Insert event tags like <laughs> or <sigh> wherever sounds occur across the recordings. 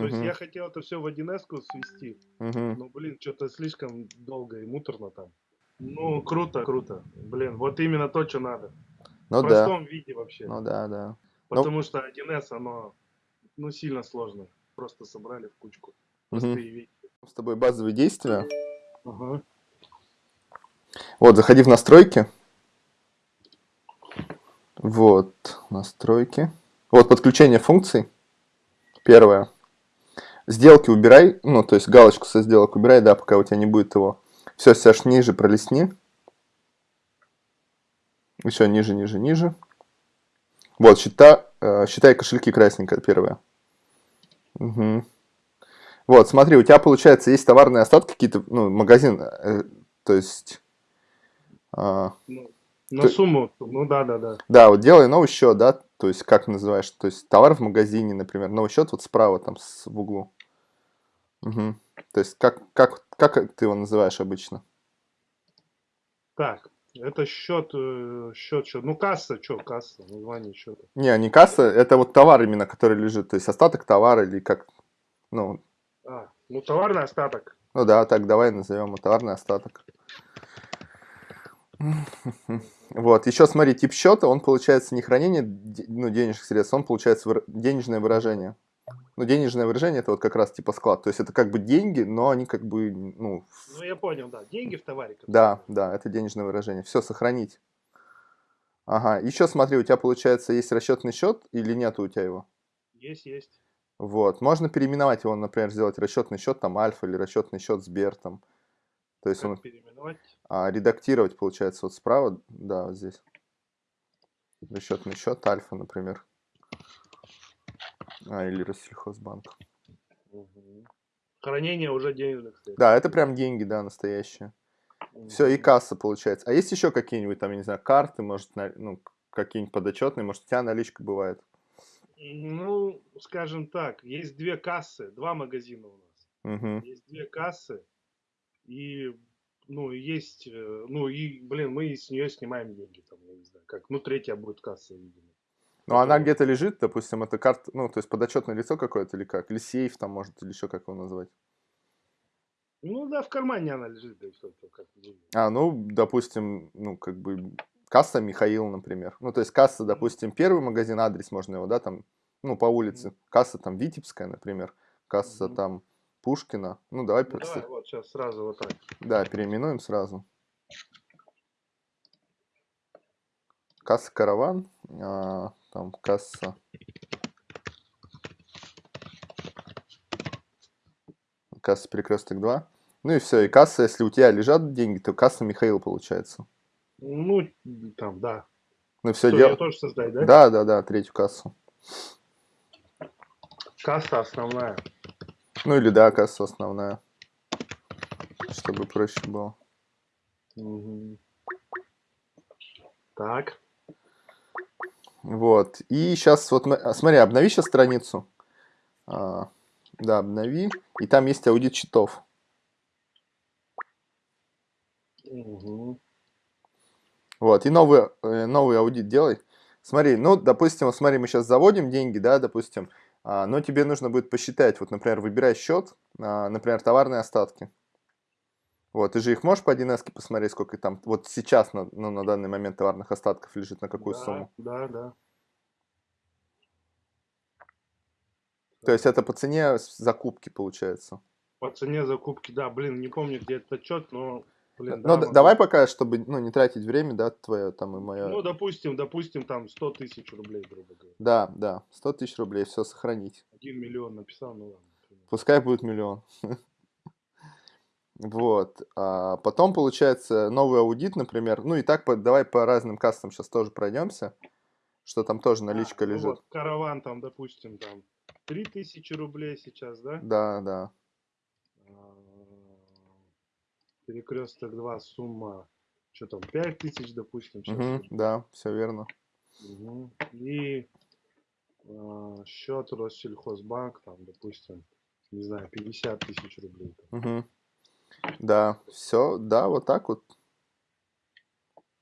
То есть я хотел это все в 1С свести. Мгм. Но, блин, что-то слишком долго и муторно там. Ну, круто, круто. Блин, вот именно то, что надо. Ну в да, простом виде вообще. ну да, да. ну- Потому что 1С, оно, ну, сильно сложно. Просто собрали в кучку. Простые вещи. С тобой базовые действия. Ага. Вот, заходи в настройки. Вот, настройки. Вот, подключение функций. Первое. Сделки убирай, ну, то есть галочку со сделок убирай, да, пока у тебя не будет его. Все, Саш, ниже пролистни. Еще ниже, ниже, ниже. Вот, счета, э, считай кошельки красненькое первое. Мгм. Вот, смотри, у тебя получается есть товарные остатки какие-то, ну, магазин, э, то есть... Ну, на Ты- сумму, ну да, да, да. да, вот делай новый счет, да, то есть как называешь, то есть товар в магазине, например, новый счет вот справа там с, в углу. Мгм. То есть как, как, как ты его называешь обычно? Так, это счет, э, счет, счет. Ну, касса, что, касса, название счета. Не, не касса, это вот товар именно, который лежит, то есть остаток товара или как, ну, А, ну, товарный остаток. ну да, так давай назовем его товарный остаток. Вот, еще смотри, тип счета, он получается не хранение ну, денежных средств, он получается денежное выражение. Ну, денежное выражение это вот как раз типа склад, то есть это как бы деньги, но они как бы, ну, Ну, я понял, да. Деньги в товаре. да, да, это денежное выражение. Все, сохранить. Ага, еще смотри, у тебя получается есть расчетный счет или нет у тебя его? Есть, есть. Вот, можно переименовать его, например, сделать расчетный счет там Альфа или расчетный счет Сбер там. То есть Как он переименовать? а, редактировать получается вот справа, да, вот здесь. Расчетный счет Альфа, например. А, или Россельхозбанк. Мгм. Хранение уже денежных средств. Да, это прям деньги, да, настоящие. Все, и касса получается. А есть еще какие-нибудь там, я не знаю, карты, может, ну, какие-нибудь подотчетные, может, у тебя наличка бывает? Ну, скажем так, есть две кассы, два магазина у нас. Угу. Есть две кассы, и, ну, есть, э, ну, и, блин, мы с нее снимаем деньги, там, я не знаю, как, ну, третья будет касса, видимо. Ну, она где-то лежит, допустим, это карта, ну, то есть подотчетное лицо какое-то или как? Или сейф там, может, или еще как его назвать? Ну, да, в кармане она лежит, да как. А, ну, допустим, ну, как бы, касса Михаил, например. Ну, то есть касса, допустим, первый магазин, адрес можно его, да, там, ну, по улице. Касса там Витебская, например. Касса там Пушкина. Ну, давай, Ну, давай, вот сейчас сразу вот так. да, переименуем сразу. Касса Караван, а, там касса... Касса Перекресток 2. Ну и все, и касса, если у тебя лежат деньги, то касса Михаил получается. Ну, там, да. Ну все, Что, дел... ее тоже создать, да? Да, да, да, третью кассу. Касса основная. Ну или да, касса основная. Чтобы проще было. Мгм. Так. Вот. И сейчас вот, а, смотри, обнови сейчас страницу. А, да, обнови. И там есть аудит счетов. Мгм. Вот. И новый, э, новый аудит делай. Смотри, ну, допустим, вот смотри, мы сейчас заводим деньги, да, допустим, а, но тебе нужно будет посчитать, вот, например, выбирай счет, а, например, товарные остатки. Вот, ты же их можешь по 1С посмотреть, сколько там, вот сейчас, на, ну, на данный момент товарных остатков лежит, на какую да, сумму? Да, да. То есть это по цене закупки получается. По цене закупки, да, блин, не помню, где этот отчет, но, блин, да, Ну, д- могу. давай пока, чтобы ну, не тратить время, да, твое там и мое. Ну, допустим, допустим, там 100 тысяч рублей, грубо говоря. Да, да, 100 тысяч рублей, все сохранить. Один миллион написал, ну ладно. Пускай будет миллион. <laughs> Вот. А потом получается новый аудит, например. Ну и так по- давай по разным кассам сейчас тоже пройдемся, что там тоже наличка А, ну лежит. вот, караван там, допустим, там 3000 рублей сейчас, да? Да, да. Перекресток 2, сумма, что там, 5000, допустим, сейчас. Мгм, да, все верно. Мгм. И а, счет Россельхозбанк, там, допустим, не знаю, 50 тысяч рублей. там. Мгм. Да, все, да, вот так вот.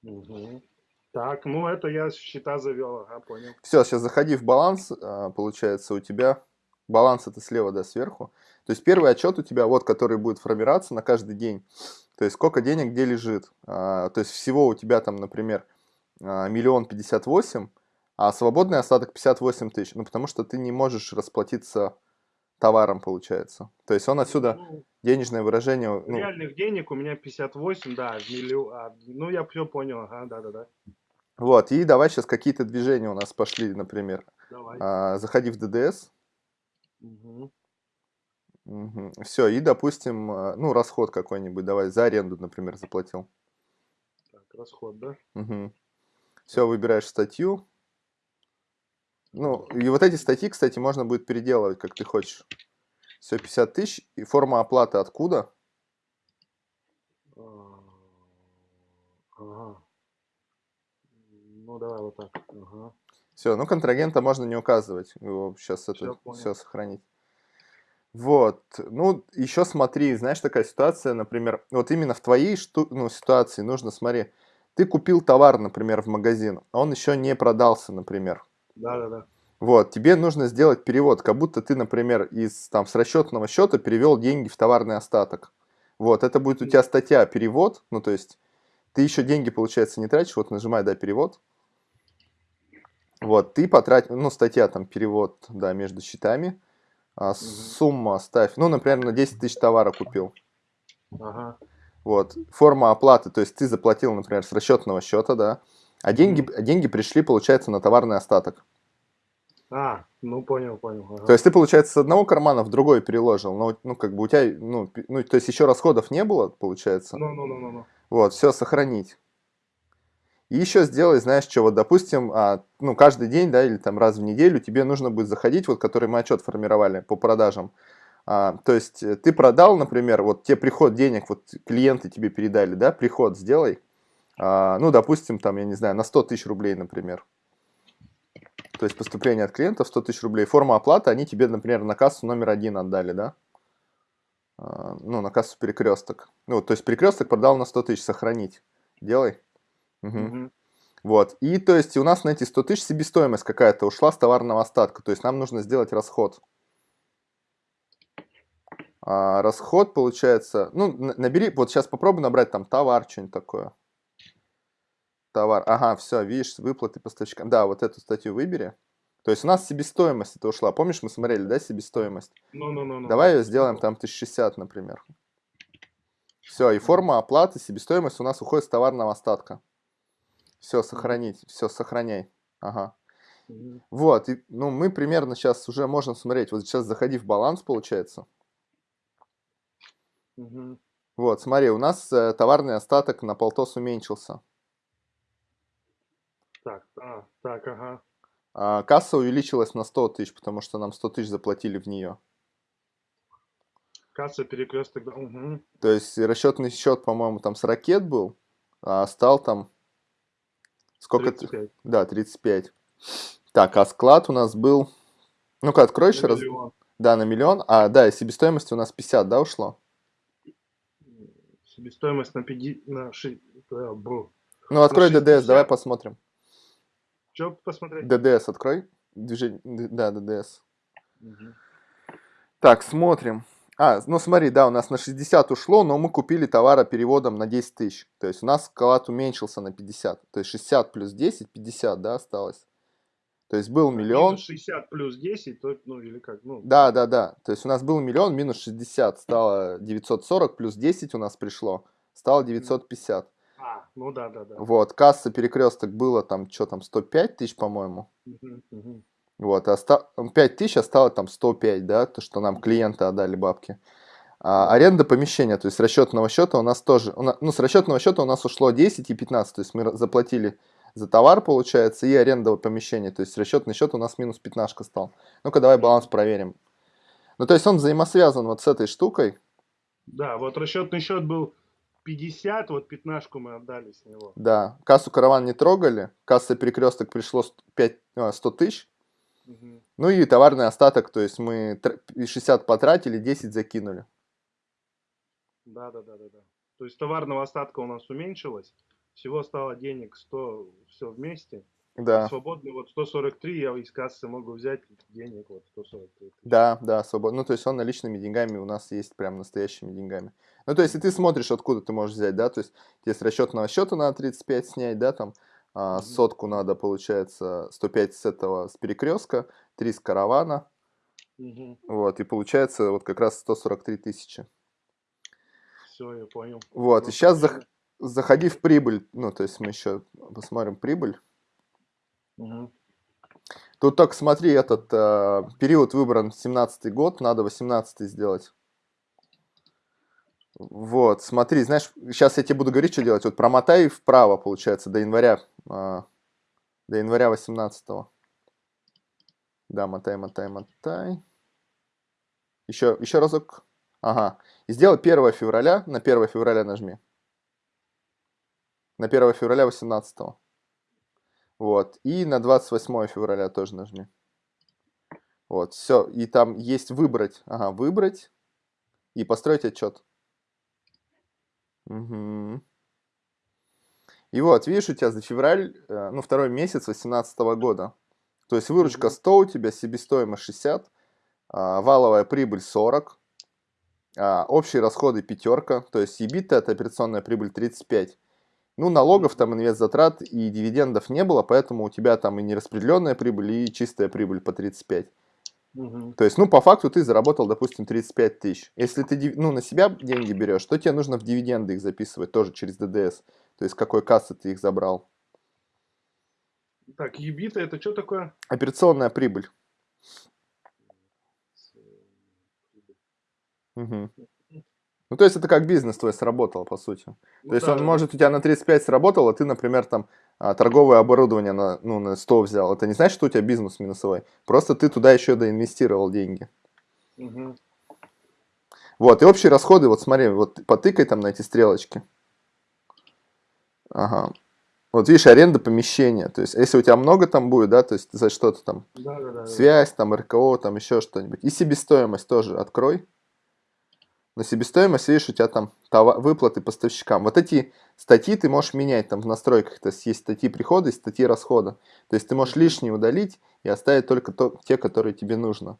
Мгм. Так, ну это я счета завел, ага, понял. Все, сейчас заходи в баланс, а, получается у тебя Баланс это слева, да, сверху. То есть первый отчет у тебя, вот, который будет формироваться на каждый день. То есть сколько денег где лежит. А, то есть всего у тебя там, например, а, миллион пятьдесят восемь, а свободный остаток 58 тысяч. Ну, потому что ты не можешь расплатиться товаром, получается. То есть он отсюда ну, денежное выражение... Ну, реальных денег у меня 58, да, миллион... А, ну, я все понял, ага, да-да-да. Вот, и давай сейчас какие-то движения у нас пошли, например. Давай. А, заходи в ДДС. Угу. Угу. Все, и, допустим, а, ну, расход какой-нибудь, давай, за аренду, например, заплатил. Так, расход, да? Угу. Все, выбираешь статью. Ну, и вот эти статьи, кстати, можно будет переделывать, как ты хочешь. Все, 50 тысяч. И форма оплаты откуда? А, ага. Ну, давай вот так. Ага. Все, ну контрагента можно не указывать. Его сейчас это все сохранить. Вот, ну, еще смотри, знаешь, такая ситуация, например, вот именно в твоей шту ну, ситуации нужно, смотри, ты купил товар, например, в магазин, а он еще не продался, например. Да-да-да. Вот, тебе нужно сделать перевод, как будто ты, например, из, там, с расчетного счета перевел деньги в товарный остаток. Вот, это будет у тебя статья «Перевод», ну, то есть ты еще деньги, получается, не тратишь, вот нажимай, да, «Перевод», вот, ты потратил, ну, статья там, перевод, да, между счетами. А, угу. Сумма ставь, ну, например, на 10 тысяч товара купил. Ага. Вот, форма оплаты, то есть ты заплатил, например, с расчетного счета, да, а деньги, угу. деньги пришли, получается, на товарный остаток. А, ну понял, понял. Ага. То есть ты, получается, с одного кармана в другой переложил, но, ну, как бы у тебя, ну, ну, то есть еще расходов не было, получается. Ну, ну, ну, ну. ну. Вот, все, сохранить. И еще сделай, знаешь, что, вот, допустим, а, ну, каждый день, да, или там раз в неделю тебе нужно будет заходить, вот, который мы отчет формировали по продажам. А, то есть э, ты продал, например, вот тебе приход денег, вот клиенты тебе передали, да, приход сделай, а, ну, допустим, там, я не знаю, на 100 тысяч рублей, например. То есть поступление от клиентов 100 тысяч рублей. Форма оплаты, они тебе, например, на кассу номер один отдали, да? А, ну, на кассу перекресток. Ну, то есть перекресток продал на 100 тысяч, сохранить. Делай. Угу. Угу. Вот. И то есть у нас на эти 100 тысяч себестоимость какая-то ушла с товарного остатка. То есть нам нужно сделать расход. А, расход получается, ну, набери, вот сейчас попробуй набрать там товар, что-нибудь такое. Товар, ага, все, видишь, выплаты поставщикам. Да, вот эту статью выбери. То есть у нас себестоимость это ушла. Помнишь, мы смотрели, да, себестоимость? Ну, ну, ну, Давай ее сделаем там 1060, например. Все, и форма оплаты, себестоимость у нас уходит с товарного остатка. Все, сохранить, все, сохраняй. Ага. Вот, и, ну мы примерно сейчас уже можем смотреть. Вот сейчас заходи в баланс, получается. Угу. Вот, смотри, у нас э, товарный остаток на полтос уменьшился. Так, а, так, ага. А, касса увеличилась на 100 тысяч, потому что нам 100 тысяч заплатили в нее. Касса перекресток, да. Угу. То есть расчетный счет, по-моему, там с ракет был, а стал там Сколько 35. Ты? Да, 35. Так, а склад у нас был... Ну-ка, открой еще раз. Да, на миллион. А, да, и себестоимость у нас 50, да, ушло? Себестоимость на 50... На 6... Ну, открой на ДДС, давай посмотрим. Что посмотреть? ДДС открой. Движение... Да, ДДС. Угу. Так, смотрим. А, ну смотри, да, у нас на 60 ушло, но мы купили товара переводом на 10 тысяч. То есть у нас склад уменьшился на 50. То есть 60 плюс 10, 50, да, осталось. То есть был миллион. Минус 60 плюс 10, то, ну или как? Ну. Да, да, да. То есть у нас был миллион, минус 60 стало 940, плюс 10 у нас пришло, стало 950. А, ну да, да, да. Вот, касса перекресток было там, что там, 105 тысяч, по-моему. Угу, угу. Вот, оста... 5 тысяч осталось там 105, да, то, что нам клиенты отдали бабки. А, аренда помещения, то есть с расчетного счета у нас тоже, у нас, ну, с расчетного счета у нас ушло 10 и 15, то есть мы заплатили за товар, получается, и аренда помещения, то есть расчетный счет у нас минус 15 стал. Ну-ка, давай баланс проверим. Ну, то есть он взаимосвязан вот с этой штукой. Да, вот расчетный счет был 50, вот 15 мы отдали с него. Да, кассу караван не трогали, касса перекресток пришло 5, 100 тысяч, ну и товарный остаток, то есть мы 60 потратили, 10 закинули. Да, да, да, да, да. То есть товарного остатка у нас уменьшилось, всего стало денег 100, все вместе. Да. Свободно вот 143 я из кассы могу взять денег вот 143 тысячи. Да, да, свободно. Ну, то есть он наличными деньгами у нас есть прям настоящими деньгами. Ну, то есть, и ты смотришь, откуда ты можешь взять, да, то есть, тебе с расчетного счета надо 35 снять, да, там, а, сотку надо, получается, 105 с этого, с перекрестка, 3 с каравана, Мгм. вот, и получается вот как раз 143 тысячи. Все, я понял. Вот, Ну, и сейчас прикольно. заходи в прибыль, ну, то есть мы еще посмотрим прибыль. Мгм. Тут только смотри, этот э, период выбран 17 год, надо 18 сделать. Вот, смотри, знаешь, сейчас я тебе буду говорить, что делать. Вот промотай вправо, получается, до января, э, до января 18 -го. Да, мотай, мотай, мотай. Еще, еще разок. Ага. И сделай 1 февраля, на 1 февраля нажми. На 1 февраля 18 -го. Вот. И на 28 февраля тоже нажми. Вот, все. И там есть выбрать. Ага, выбрать. И построить отчет. Угу. И вот, видишь, у тебя за февраль, э, ну, второй месяц 2018 года. То есть выручка Мгм. 100, у тебя себестоимость 60, а, валовая прибыль 40, а, общие расходы пятерка, то есть EBITDA это операционная прибыль 35. Ну, налогов там, инвест-затрат и дивидендов не было, поэтому у тебя там и нераспределенная прибыль, и чистая прибыль по 35. Мгм. То есть, ну, по факту ты заработал, допустим, 35 тысяч. Если ты, ну, на себя деньги берешь, то тебе нужно в дивиденды их записывать тоже через ДДС. То есть, какой кассы ты их забрал. Так, ебита это что такое? Операционная прибыль. Мгм. Ну, то есть, это как бизнес твой сработал, по сути. Ну То есть, да, он да, может у тебя на 35 сработал, а ты, например, там а, торговое оборудование на, ну, на 100 взял. Это не значит, что у тебя бизнес минусовой. Просто ты туда еще доинвестировал деньги. Мгм. Вот, и общие расходы, вот смотри, вот потыкай там на эти стрелочки. Ага. Вот видишь, аренда помещения. То есть, если у тебя много там будет, да, то есть за что-то там, да, да, да. связь, там, РКО, там еще что-нибудь. И себестоимость тоже открой. На себестоимость, видишь, у тебя там това- выплаты поставщикам. Вот эти статьи ты можешь менять там в настройках. То есть, есть статьи прихода и статьи расхода. То есть, ты можешь лишние удалить и оставить только то, те, которые тебе нужно.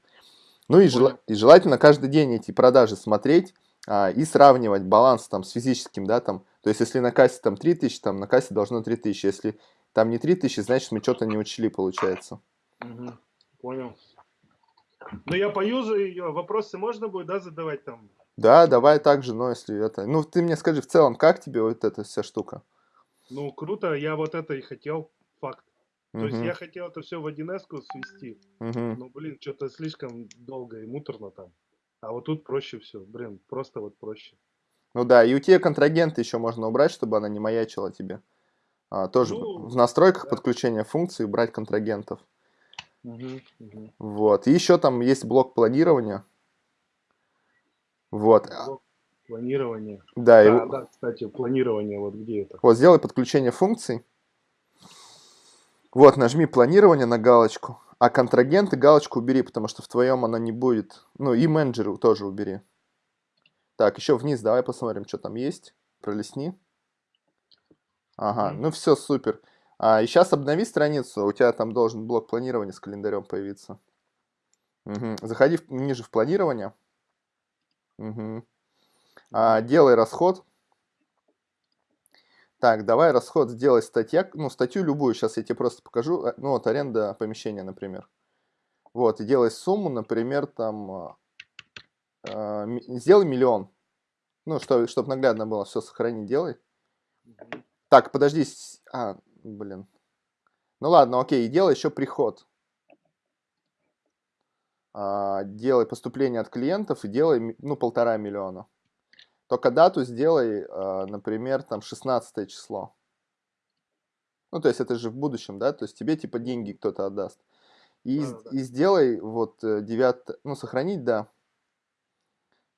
Ну и, Понял. и желательно каждый день эти продажи смотреть а, и сравнивать баланс там с физическим, да, там. То есть, если на кассе там 3000, там на кассе должно 3000. Если там не 3000, значит мы что-то не учли, получается. Мгм. Понял. Ну, я поюзаю ее. Вопросы можно будет, да, задавать там? Да, давай также, но если это... Ну, ты мне скажи в целом, как тебе вот эта вся штука? Ну, круто, я вот это и хотел, факт. То есть Мгм, я хотел это все в 1С свести. мгм. Ну, блин, что-то слишком долго и муторно там. А вот тут проще все, блин, просто вот проще. Ну да, и у тебя контрагенты еще можно убрать, чтобы она не маячила тебе. А, тоже в- Ну, в настройках да. подключения функций убрать контрагентов. Мгм, мгм. Вот. И еще там есть блок планирования. Вот. Планирование. Да, и Да, в- да, кстати, планирование, вот где это? вот сделай подключение функций. Вот, нажми планирование на галочку. А контрагенты галочку убери, потому что в твоем она не будет. Ну и менеджеры тоже убери. Так, еще вниз давай посмотрим, что там есть. Пролистни. Ага, ну все, супер. А, и сейчас обнови страницу, у тебя там должен блок планирования с календарем появиться. Мгм. Заходи в- ниже в планирование. Мгм. А, делай расход. Так, давай расход сделай статья, ну статью любую, сейчас я тебе просто покажу, э, ну вот аренда помещения, например. Вот, и делай сумму, например, там, а, а, ми- сделай миллион. Ну, что, чтобы наглядно было, все сохрани, делай. Так, подожди, а, блин. Ну ладно, окей, и делай еще приход. А, делай поступление от клиентов и делай, ну, полтора миллиона. Только дату сделай, а, например, там 16 число. Ну, то есть это же в будущем, да? То есть тебе типа деньги кто-то отдаст. И, с- Да-да-да. и сделай вот 9, ну, сохранить, да.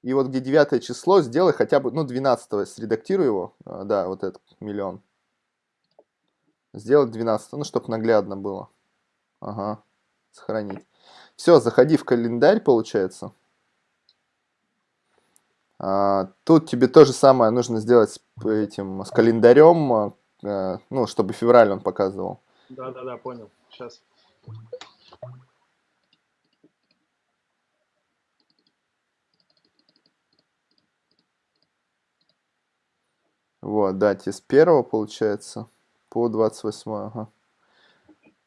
И вот где 9 число сделай хотя бы, ну, 12 средактируй его, а, да, вот этот миллион. Сделать 12, ну, чтобы наглядно было. Ага, сохранить. Все, заходи в календарь, получается. А, тут тебе то же самое нужно сделать с этим, с календарем, а, э, ну, чтобы февраль он показывал. Да-да-да, понял. Сейчас. Вот, дать из первого получается по 28, ага.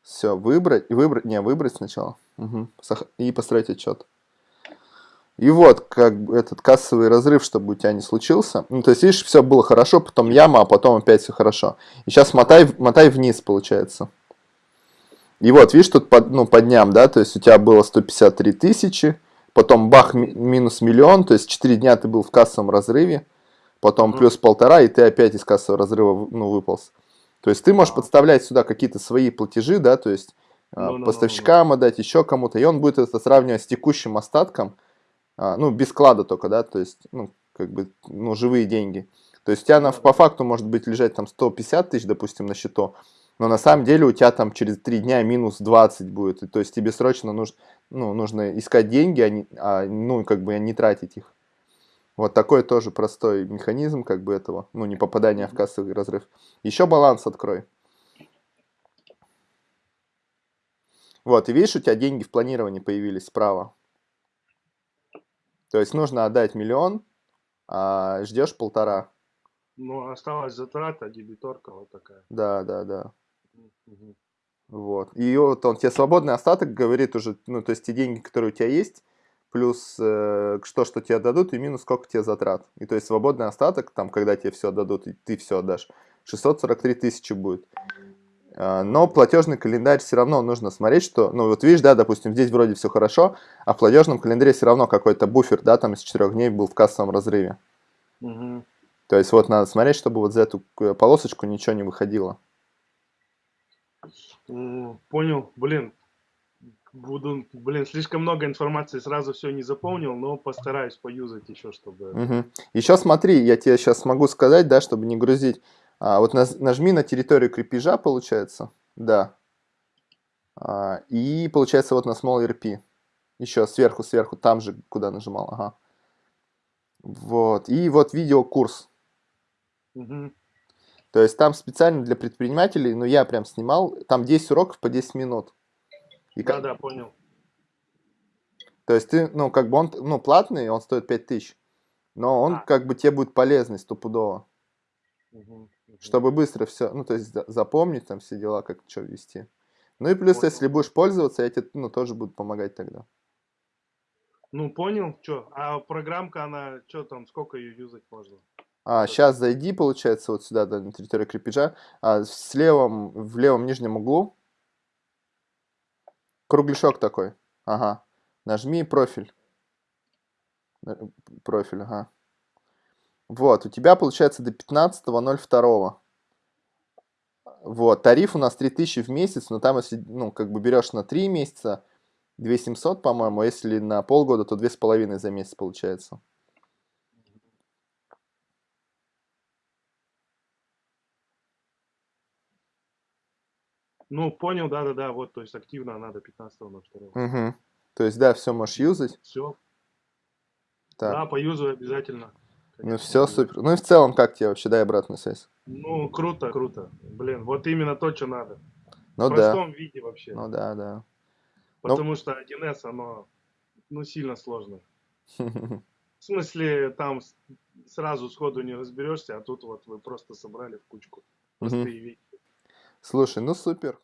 Все, выбрать, выбрать, не, выбрать сначала. Угу. И построить отчет. И вот, как бы этот кассовый разрыв, чтобы у тебя не случился. Ну, то есть, видишь, все было хорошо, потом яма, а потом опять все хорошо. И сейчас мотай, мотай вниз, получается. И вот, видишь, тут по, ну, по дням, да, то есть у тебя было 153 тысячи, потом бах, ми минус миллион, то есть 4 дня ты был в кассовом разрыве, потом mm плюс полтора, и ты опять из кассового разрыва, ну, выполз. То есть ты можешь а. подставлять сюда какие-то свои платежи, да, то есть no, no, поставщикам no, no. отдать, еще кому-то, и он будет это сравнивать с текущим остатком, а, ну, без склада только, да, то есть, ну, как бы, ну, живые деньги. То есть у тебя на, по факту может быть лежать там 150 тысяч, допустим, на счету, но на самом деле у тебя там через 3 дня минус 20 будет. И, то есть тебе срочно нужно, ну, нужно искать деньги, а, не, а ну, как бы не тратить их. Вот такой тоже простой механизм как бы этого, ну, не попадания в кассовый разрыв. Еще баланс открой. Вот, и видишь, у тебя деньги в планировании появились справа. То есть нужно отдать миллион, а ждешь полтора. Ну, осталась затрата, дебиторка вот такая. Да, да, да. Угу. Вот. И вот он тебе свободный остаток говорит уже, ну, то есть те деньги, которые у тебя есть, плюс э, что, что тебе дадут, и минус сколько тебе затрат. И то есть свободный остаток, там, когда тебе все дадут, и ты все отдашь, 643 тысячи будет. А, но платежный календарь все равно нужно смотреть, что, ну вот видишь, да, допустим, здесь вроде все хорошо, а в платежном календаре все равно какой-то буфер, да, там из 4 дней был в кассовом разрыве. Угу. То есть вот надо смотреть, чтобы вот за эту э, полосочку ничего не выходило. Понял, блин, буду, блин, слишком много информации, сразу все не заполнил, но постараюсь поюзать еще, чтобы... Угу. Еще смотри, я тебе сейчас могу сказать, да, чтобы не грузить. А, вот нажми на территорию крепежа, получается, да. А, и получается вот на Small RP. Еще сверху, сверху, там же, куда нажимал, ага. Вот, и вот видеокурс. Угу. То есть там специально для предпринимателей, ну я прям снимал, там 10 уроков по 10 минут. И да, как... да, понял. То есть ты, ну как бы он, ну платный, он стоит 5000, но он а. как бы тебе будет полезный стопудово. Угу. Чтобы быстро все, ну то есть запомнить там все дела, как что вести. Ну и плюс, понял. если будешь пользоваться, я тебе ну, тоже буду помогать тогда. Ну, понял, что. А программка, она, что там, сколько ее юзать можно? А, сейчас зайди, получается, вот сюда, да, на территорию крепежа. А, в, левом, в левом нижнем углу кругляшок такой. Ага. Нажми профиль. Профиль, ага. Вот, у тебя получается до 15.02. Вот, тариф у нас 3000 в месяц, но там, если, ну, как бы берешь на 3 месяца, 2700, по-моему, а если на полгода, то 2,5 за месяц получается. Ну, понял, да-да-да, вот, то есть активно надо 15 на 2. Угу. То есть, да, все можешь юзать. Все. Так. Да, поюзаю обязательно. Ну, все супер. Ну и в целом, как тебе вообще, дай обратную связь? Ну, круто, круто. Блин, вот именно то, что надо. Ну в да. простом виде вообще. Ну да, да. Потому ну... что 1С, оно, ну, сильно сложно. В смысле, там сразу сходу не разберешься, а тут вот вы просто собрали в кучку простые вещи. Слушай, ну супер.